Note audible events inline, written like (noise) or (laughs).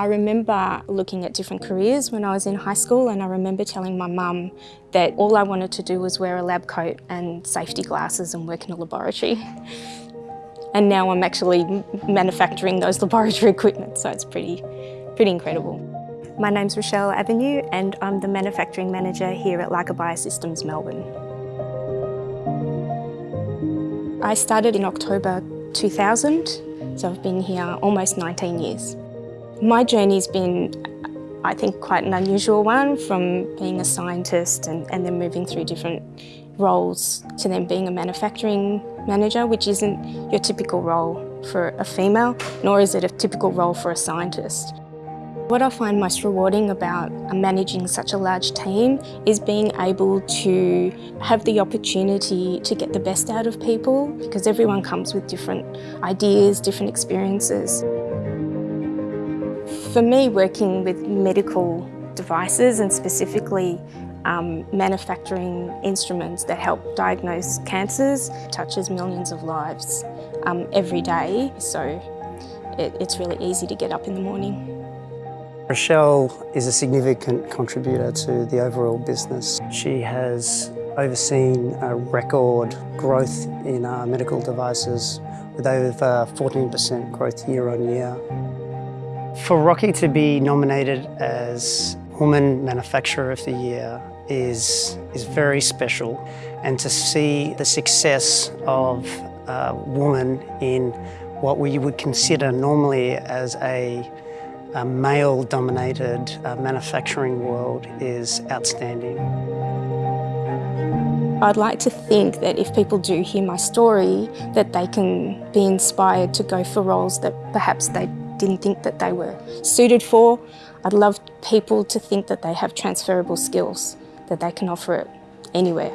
I remember looking at different careers when I was in high school and I remember telling my mum that all I wanted to do was wear a lab coat and safety glasses and work in a laboratory. (laughs) And now I'm actually manufacturing those (laughs) laboratory equipment, so it's pretty, pretty incredible. My name's Rochelle Avenue and I'm the manufacturing manager here at Leica Biosystems Melbourne. I started in October 2000, so I've been here almost 19 years. My journey's been, I think, quite an unusual one from being a scientist and, and then moving through different roles to then being a manufacturing manager, which isn't your typical role for a female, nor is it a typical role for a scientist. What I find most rewarding about managing such a large team is being able to have the opportunity to get the best out of people because everyone comes with different ideas, different experiences. For me, working with medical devices and specifically um, manufacturing instruments that help diagnose cancers touches millions of lives um, every day, so it, it's really easy to get up in the morning. Rochelle is a significant contributor to the overall business. She has overseen a record growth in our medical devices with over 14% growth year on year. For Rocky to be nominated as Woman Manufacturer of the Year is, is very special and to see the success of a woman in what we would consider normally as a a male-dominated uh, manufacturing world is outstanding. I'd like to think that if people do hear my story, that they can be inspired to go for roles that perhaps they didn't think that they were suited for. I'd love people to think that they have transferable skills, that they can offer it anywhere.